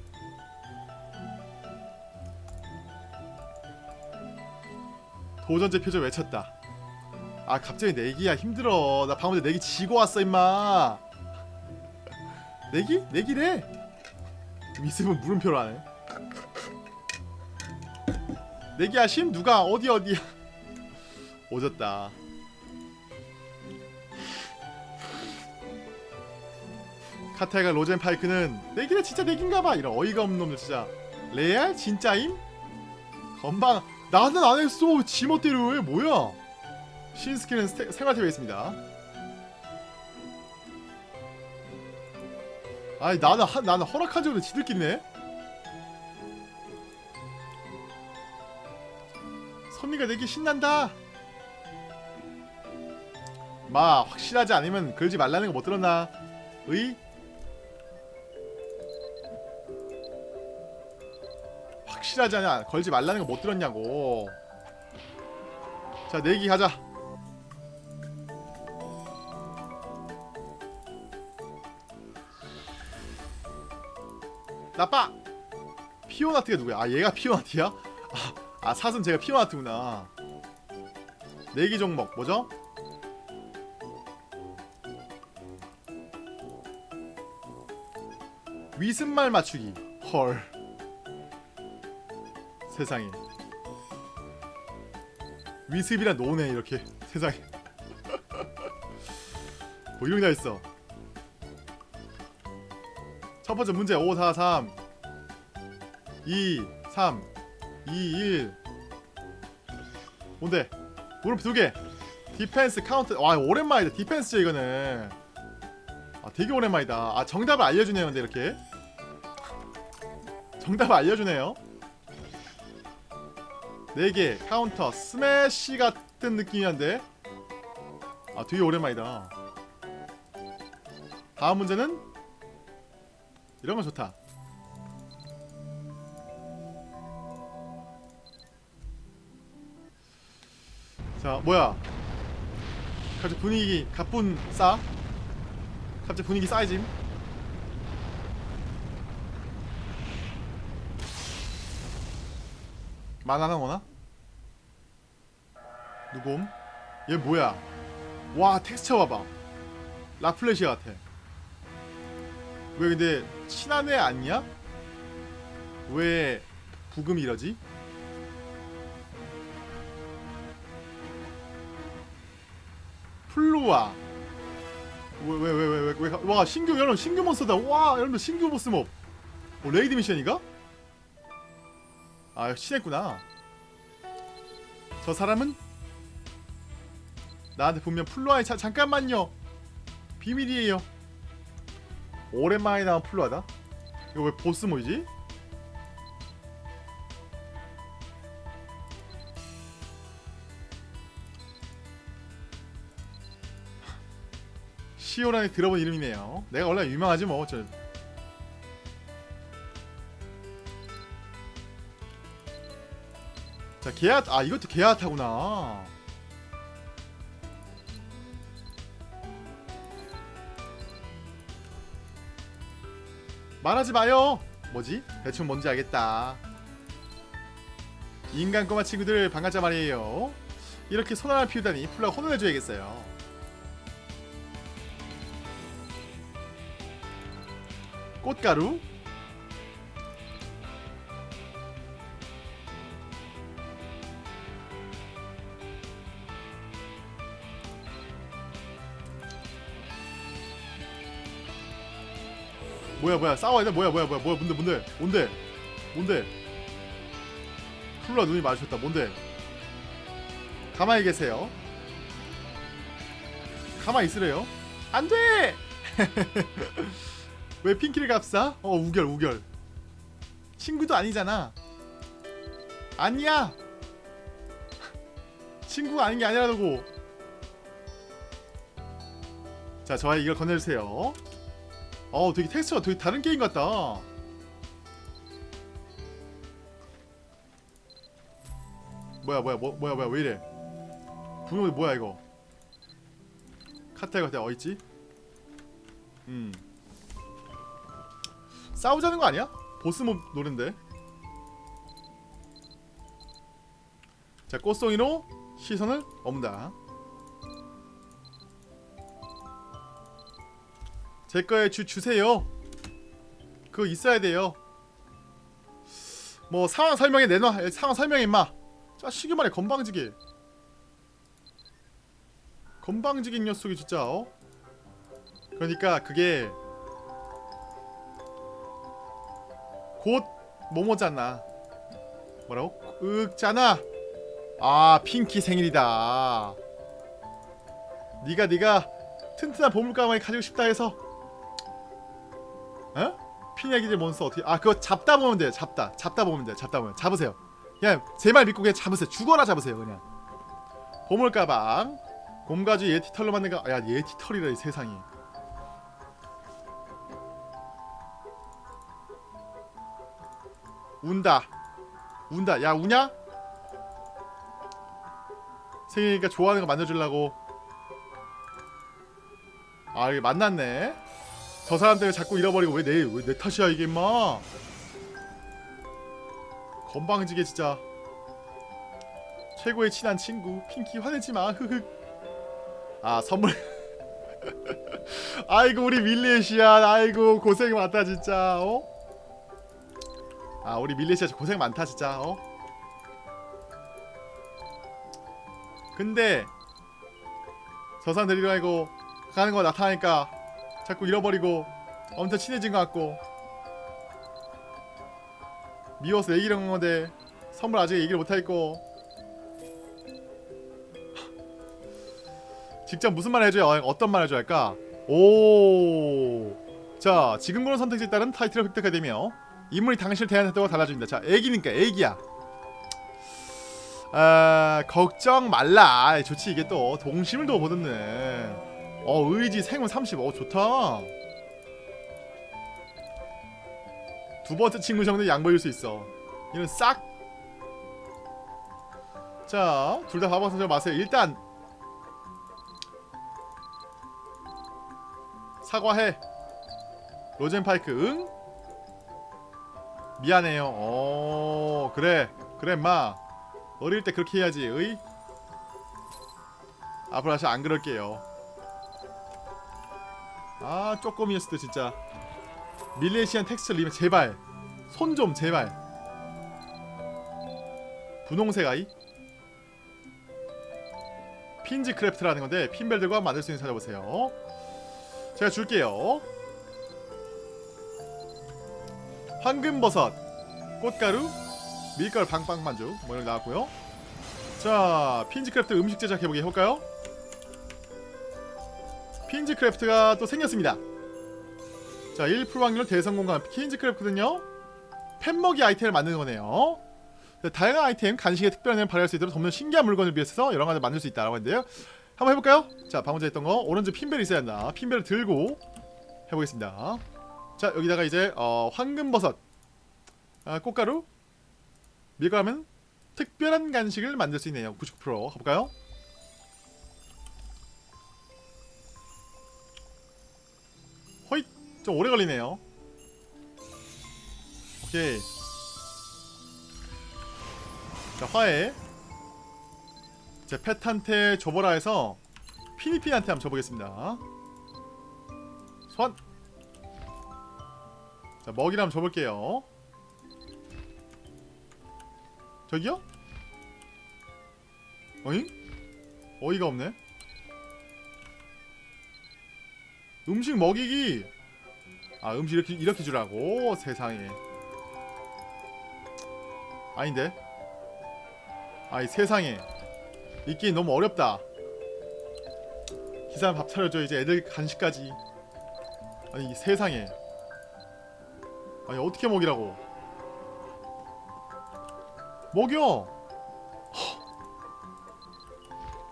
도전제 표정 외쳤다. 아 갑자기 내기야. 힘들어. 나 방금 내기 지고 왔어 임마. (laughs) 내기? 내기래. 좀 있으면 물음표로 하네. 내기 하심? 누가? 어디 어디야 (laughs) 오졌다. 카타가 로젠 파이크는 내기래 진짜 내긴가봐. 이런 어이가 없는 놈들 진짜. 레알? 진짜임? 건방 나는 안 했어 지멋대로 해. 뭐야? 신스키는 생활팁에 있습니다. 아니 나는 하, 나는 허락한 적은 지들끼네. 선미가 내기 신난다. 마 확실하지 않으면 그러지 말라는 거 못 들었나? 의? 확실하지 않아 걸지 말라는 거 못 들었냐고. 자 내기 가자. 나빠! 피오나트가 누구야? 아 얘가 피오나트야? 아, 아 사슴 제가 피오나트구나. 내기 종목 뭐죠? 위습말 맞추기. 헐 세상에. 위습이라 노네 이렇게. 세상에. 뭐 이런 게 다 있어. 첫 번째 문제 5 4 3 2 3 2 1 뭔데? 무릎 두개. 디펜스 카운트 와 오랜만이다. 디펜스죠 이거는. 아 되게 오랜만이다. 아 정답을 알려주네요 근데 이렇게. 정답을 알려주네요 4개 카운터 스매시 같은 느낌이었는데? 아 되게 오랜만이다. 다음 문제는? 이런 건 좋다. 자 뭐야? 갑자기 분위기 가뿐 싸? 갑자기 분위기 싸이짐? 만화나 뭐나? 누곰? 얘 뭐야 와 텍스처 봐봐 라플레시아 같아 왜 근데 친한 애 아니야? 왜 브금이 이러지? 플루아 왜 왜 왜 왜 왜 와 신규 여러분 신규 몬스터다 와 여러분들 신규 보스 몹 어, 레이드 미션이가? 아 친했구나. 저 사람은 나한테 분명 플루아의 자, 잠깐만요. 비밀이에요. 오랜만에 나온 플루아다? 이거 왜 보스 모이지? 시오란에 들어본 이름이네요. 내가 원래 유명하지 뭐. 저. 자 게아 아 이것도 게아타구나. 말하지 마요. 뭐지? 대충 뭔지 알겠다. 인간 꼬마 친구들 반갑자 말이에요. 이렇게 손 하나 피우다니 플라가 혼을 내줘야겠어요. 꽃가루 뭐야 뭐야 싸워야 돼? 뭐야 뭐야 뭐야 뭐야 뭔데 뭔데 뭔데? 뭔데? 플라 눈이 마주쳤다. 뭔데? 가만히 계세요. 가만히 있으래요. 안돼! (laughs) 왜 핑키를 값싸? 어 우결 우결. 친구도 아니잖아. 아니야! (laughs) 친구가 아닌 게 아니라고. 자 저한테 이걸 건네주세요 어 되게 텍스처가 되게 다른 게임 같다. 뭐야 뭐야 뭐, 뭐야 뭐야 왜 이래? 분명히 뭐야 이거? 카타이 같아. 어딨지? 음. 싸우자는 거 아니야? 보스몹 노랜데. 자 꽃송이로 시선을 업는다 제 거에 주 주세요. 그거 있어야 돼요. 뭐 상황 설명에 내놔. 상황 설명해 임마. 자 시기만에 건방지게. 건방지게 녀석이 진짜. 어? 그러니까 그게 곧 뭐뭐잖아. 뭐라고? 윽잖아. 아 핑키 생일이다. 네가 네가 튼튼한 보물 가방을 가지고 싶다 해서 어? 피냐기질 몬스터 어떻게 아 그거 잡다 보면 돼요. 잡다. 잡다 보면 돼요. 잡다 보면. 잡으세요. 그냥 제 말 믿고 그냥 잡으세요. 죽어라 잡으세요 그냥. 보물 가방. 곰가주 예티털로 만든 가야 예티털이라 이 세상이 운다. 운다. 야 우냐? 생일이니까 좋아하는 거 만들어주려고. 아 이게 만났네 저 사람 때문에 자꾸 잃어버리고 왜 내 왜 내 탓이야 이게 임마? 건방지게 진짜 최고의 친한 친구 핑키 화내지마 흐흑 아 선물. (laughs) 아이고 우리 밀레시아 아이고 고생 많다 진짜 어? 아 우리 밀레시아 고생 많다 진짜 어? 근데 저 사람 데리러 가고 가는 거 나타나니까 자꾸 잃어버리고 엄청 친해진 것 같고 미워서 얘기를 한 건데 선물 아직 얘기를 못하겠고 직접 무슨 말 해줘야 어떤 말 해줘야 할까? 오. 자, 지금 고른 선택지에 따른 타이틀을 획득하게 되며 인물이 당신을 대하는 태도가 달라집니다. 자, 애기니까 애기야. 아, 걱정 말라. 좋지 이게 또 동심을 더 보듬네. 어, 의지 생운 30. 어, 좋다. 두 번째 친구 정도 양보해줄 수 있어. 이는 싹 자, 둘 다 바보 선생 마세요. 일단 사과해. 로젠파이크 응? 미안해요. 어, 그래. 그래, 마. 어릴 때 그렇게 해야지. 의? 앞으로 다시 안 그럴게요. 아, 쪼꼬미였을 진짜. 밀레시안 텍스처 리면 제발. 손 좀 제발. 분홍색 아이? 핀즈 크래프트라는 건데 핀벨들과 만들 수 있는 찾아보세요. 제가 줄게요. 황금버섯, 꽃가루, 밀가루 방빵 반죽 뭐 이런 거 나왔고요. 자, 핀즈 크래프트 음식 제작 해보기 해볼까요? 핀즈 크래프트가 또 생겼습니다. 자, 1% 확률 대성공간 핀즈 크래프트는요. 펫먹이 아이템을 만드는 거네요. 다양한 아이템, 간식의 특별한 점을 발휘할 수 있도록 돕는 신기한 물건을 비해서 여러 가지 만들 수 있다라고 했는데요. 한번 해볼까요? 자, 방금 전에 했던 거 오른쪽 핀벨이 있어야 한다. 핀벨을 들고 해보겠습니다. 자, 여기다가 이제 어, 황금버섯, 아, 꽃가루, 밀가루면 특별한 간식을 만들 수 있네요. 99% 가볼까요? 좀 오래 걸리네요. 오케이. 자, 화해. 제 펫한테 줘보라 해서 피니피한테 한번 줘보겠습니다. 소환! 자, 먹이를 한번 줘볼게요. 저기요? 어잉? 어이가 없네. 음식 먹이기. 아, 음식 이렇게 이렇게 주라고 세상에. 아닌데. 아이 세상에. 있기 너무 어렵다. 기사람 밥 차려줘 이제 애들 간식까지. 아니 이 세상에. 아니 어떻게 먹이라고? 먹여. 허.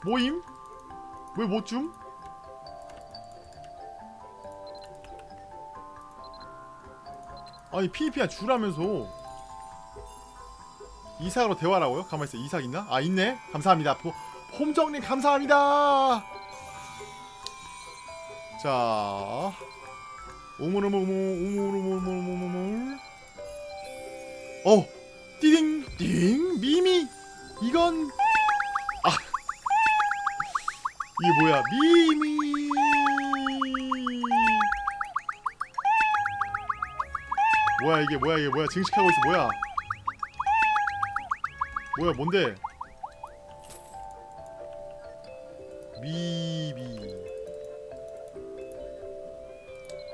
모임? 왜 못 줌? 아니 피니피야 주라면서. 이삭으로 대화라고요? 가만있어. 이삭 있나? 아 있네. 감사합니다. 보, 홈정님 감사합니다. 자. 오물오물오물오물오물오물오물 어 띠딩 띵 미미. 이건 아. 이게 뭐야? 미미 뭐야 이게 뭐야 이게 뭐야? 증식하고 있어 뭐야? 뭐야 뭔데? 미미.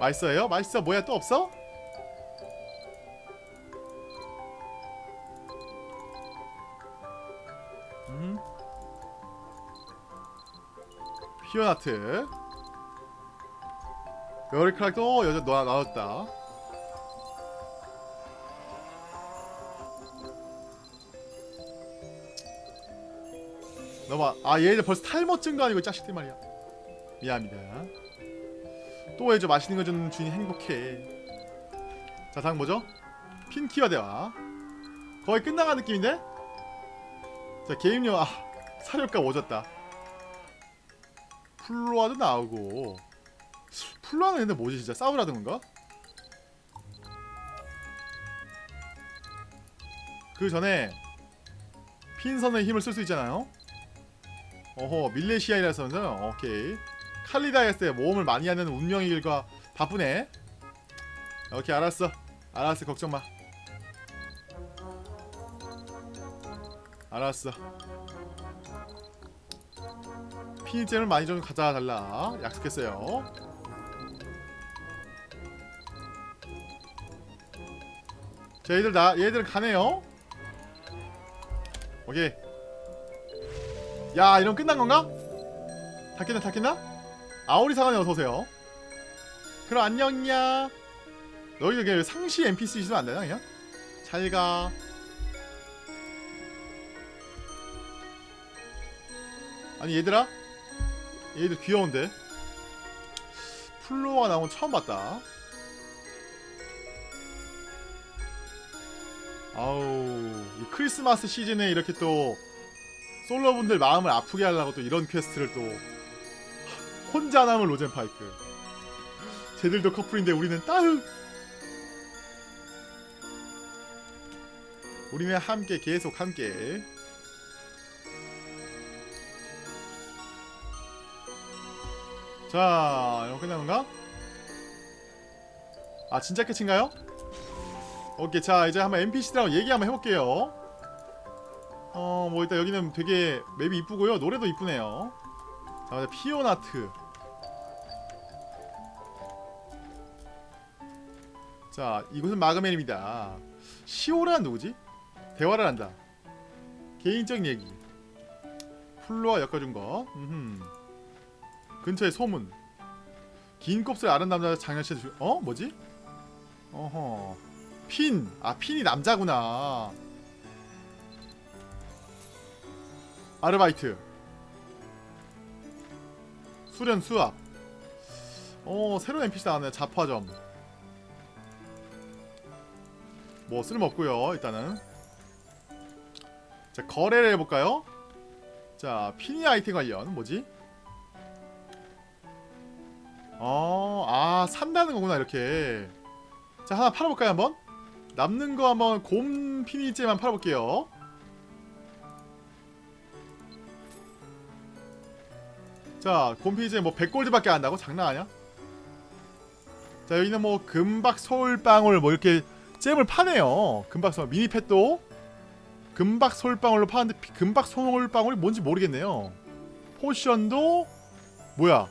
맛있어요? 맛있어? 뭐야 또 없어? 음. 피어나트. 머리카락도 여자 놔, 나왔다 너봐 아 얘들 벌써 탈모 증 거 아니고 자식들 말이야. 미안합니다. 또 해줘. 맛있는 거 주는 주인이 행복해. 자 다음 뭐죠? 핀키와 대화. 거의 끝나간 느낌인데? 자 게임료 아 사료값 오졌다. 플로아도 나오고. 플로아는 근데 뭐지 진짜? 싸우라는 건가? 그 전에 핀선의 힘을 쓸 수 있잖아요 어허 밀레시아이라서는 오케이. 칼리다이스의 모험을 많이 하는 운명의 길과 바쁘네. 오케이 알았어. 알았어 걱정마. 알았어. 피니잼을 많이 좀 가져다 달라. 약속했어요. 자 얘들 나 얘들 가네요. 오케이 야 이러면 끝난 건가? 다 깼나? 아오리 사관에 어서오세요 그럼 안녕냐 너희들 그냥 상시 NPC 있으면 안되나 그냥? 잘가 아니 얘들아 얘들 귀여운데 플로어가 나온 건 처음 봤다 아우 이 크리스마스 시즌에 이렇게 또 솔로분들 마음을 아프게 하려고 또 이런 퀘스트를 또 혼자 남은 로젠파이크 쟤들도 커플인데 우리는 따흑 우리는 함께 계속 함께 자 이거 끝난 건가? 아 진짜 끝인가요? 오케이 자 이제 한번 NPC들하고 얘기 한번 해볼게요 어 뭐 일단 여기는 되게 맵이 이쁘고요 노래도 이쁘네요 자 이제 피오나트 자 이곳은 마그맨입니다 시오라는 누구지? 대화를 한다 개인적인 얘기 플로와 엮어준 거 음흠. 근처에 소문 긴 곱슬 아는 남자 장현씨 주... 어? 뭐지? 어허 핀! 아 핀이 남자구나 아르바이트. 수련 수학. 어 새로운 NPC 나왔네 자파점. 뭐 쓸모없고요 일단은. 자 거래를 해볼까요? 자 피니 아이템 관련 뭐지? 어, 아 산다는 거구나 이렇게. 자 하나 팔아볼까요 한번? 남는 거 한번 곰 피니제만 팔아볼게요 자 곰피니제 뭐 100골드밖에 안 한다고? 장난 아니야? 자 여기는 뭐 금박 솔방울 뭐 이렇게 잼을 파네요. 금박 솔 미니펫도? 금박 솔방울로 파는데 피- 금박 솔방울이 뭔지 모르겠네요. 포션도? 뭐야?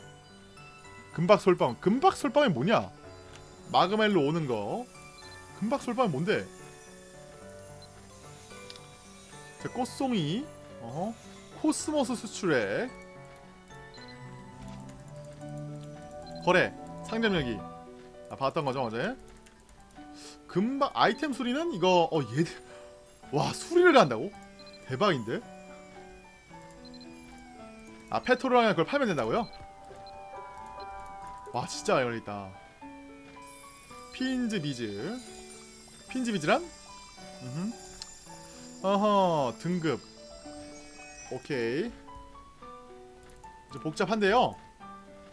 금박 솔방울 금박 솔방울이 뭐냐? 마그멜로 오는 거. 금박 솔방울 뭔데? 자 꽃송이. 어허. 코스모스 수출액 거래 상점 열기. 아 봤던 거죠 어제? 금박 아이템 수리는 이거 어 얘들 와 수리를 한다고? 대박인데? 아 페트롤이랑 그걸 팔면 된다고요? 와 진짜 열리다. 핀즈 비즈. 핀즈 비즈란? 음흠. 어허 등급. 오케이. 좀 복잡한데요?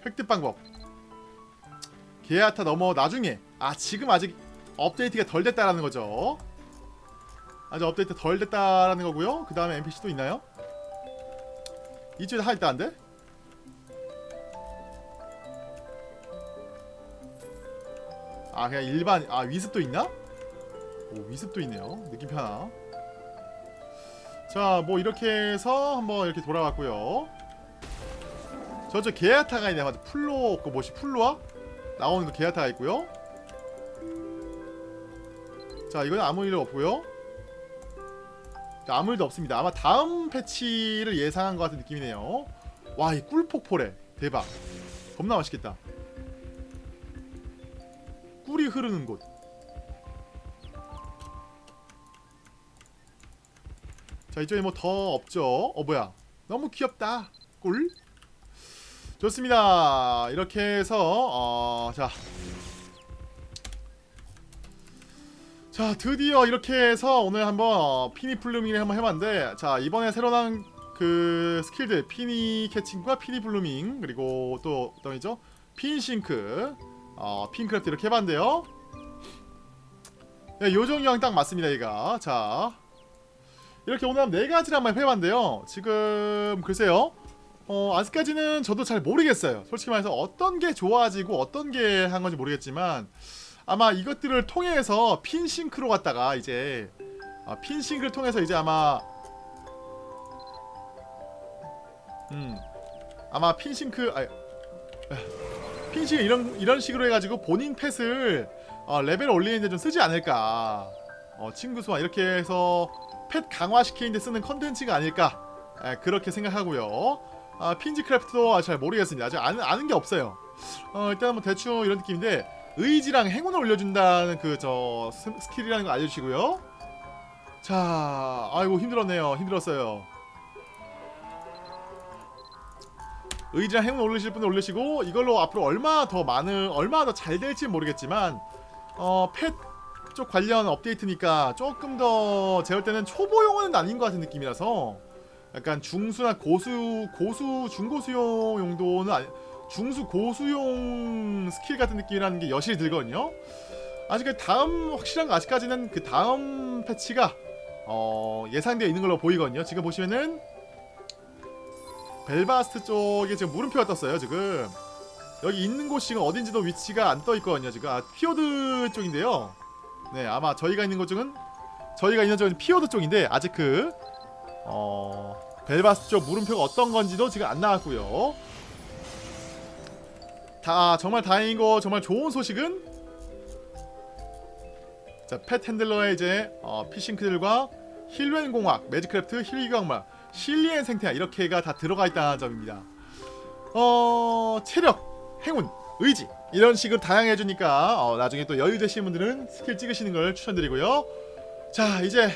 획득 방법 게아타 넘어 나중에 아 지금 아직 업데이트가 덜 됐다라는 거죠 아직 업데이트 덜 됐다라는 거고요 그 다음에 NPC 또 있나요? 이쪽에 하나 있다는데? 아 그냥 일반 아 위습도 있나? 오 위습도 있네요 느낌표 하나 자뭐 이렇게 해서 한번 이렇게 돌아왔고요 저쪽 게아타가 있네 맞아 플로 그 뭐지 플로아? 나오는 거 게아타가 있고요. 자 이건 아무 일 없고요. 자, 아무 일도 없습니다. 아마 다음 패치를 예상한 것 같은 느낌이네요. 와 이 꿀폭포래. 대박. 겁나 맛있겠다. 꿀이 흐르는 곳. 자 이쪽에 뭐 더 없죠? 어 뭐야? 너무 귀엽다. 꿀 좋습니다. 이렇게 해서 어, 자. 자 드디어 이렇게 해서 오늘 한번 어, 피니 블루밍을 한번 해봤는데 자 이번에 새로 나온 그 스킬들 피니 캐칭과 피니 블루밍 그리고 또 어떤 이죠? 핀 싱크 어, 핀크래프트 이렇게 해봤는데요. 네, 요정이랑 딱 맞습니다 얘가. 자. 이렇게 오늘 한 네 가지를 한번 해봤는데요. 지금 글쎄요 어, 아직까지는 저도 잘 모르겠어요. 솔직히 말해서 어떤 게 좋아지고 어떤 게 한 건지 모르겠지만 아마 이것들을 통해서 핀싱크로 갔다가 이제 아, 핀싱크를 통해서 이제 아마 음 아마 핀싱크 아 핀싱크 이런 이런 식으로 해가지고 본인 펫을 어, 레벨 올리는데 좀 쓰지 않을까. 어, 친구 수와 이렇게 해서 펫 강화시키는데 쓰는 컨텐츠가 아닐까. 에, 그렇게 생각하고요 아, 핀즈 크래프트도 잘 모르겠습니다. 아직 아는, 아는 게 없어요. 어, 일단 뭐 대충 이런 느낌인데 의지랑 행운을 올려준다는 그 저 스킬이라는 거 알려주시고요. 자 아이고 힘들었네요. 힘들었어요. 의지랑 행운 올리실 분은 올리시고 이걸로 앞으로 얼마 더 많은 얼마 더 잘 될지 모르겠지만 어 펫 쪽 관련 업데이트니까 조금 더볼 때는 초보용은 아닌 것 같은 느낌이라서 약간 중수나 고수 고수 중고수용 용도는 아니 중수 고수용 스킬 같은 느낌이라는 게 여실히 들거든요. 아직 그 다음 확실한 거 아직까지는 그 다음 패치가 어, 예상되어 있는 걸로 보이거든요. 지금 보시면은 벨바스트 쪽에 지금 물음표가 떴어요. 지금 여기 있는 곳이 지금 어딘지도 위치가 안 떠 있거든요. 지금 아, 피오드 쪽인데요. 네, 아마 저희가 있는 곳 쪽은 저희가 있는 쪽은 피오드 쪽인데 아직 그 어, 벨바스트 쪽 물음표가 어떤 건지도 지금 안 나왔고요. 다 정말 다행인 거 정말 좋은 소식은 자, 펫 핸들러의 이제 어, 피싱크들과 힐웬 공학, 매직크래프트, 힐기광막, 실리엔 생태야 이렇게가 다 들어가 있다는 점입니다. 어, 체력, 행운, 의지 이런 식으로 다양해 주니까 어, 나중에 또 여유 되시는 분들은 스킬 찍으시는 걸 추천드리고요. 자, 이제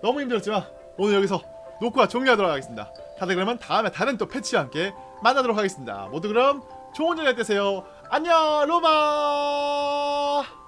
너무 힘들었지만 오늘 여기서 녹화 종료하도록 하겠습니다. 다들 그러면 다음에 다른 또 패치와 함께 만나도록 하겠습니다. 모두 그럼 좋은 저녁 되세요. 안녕, 로마.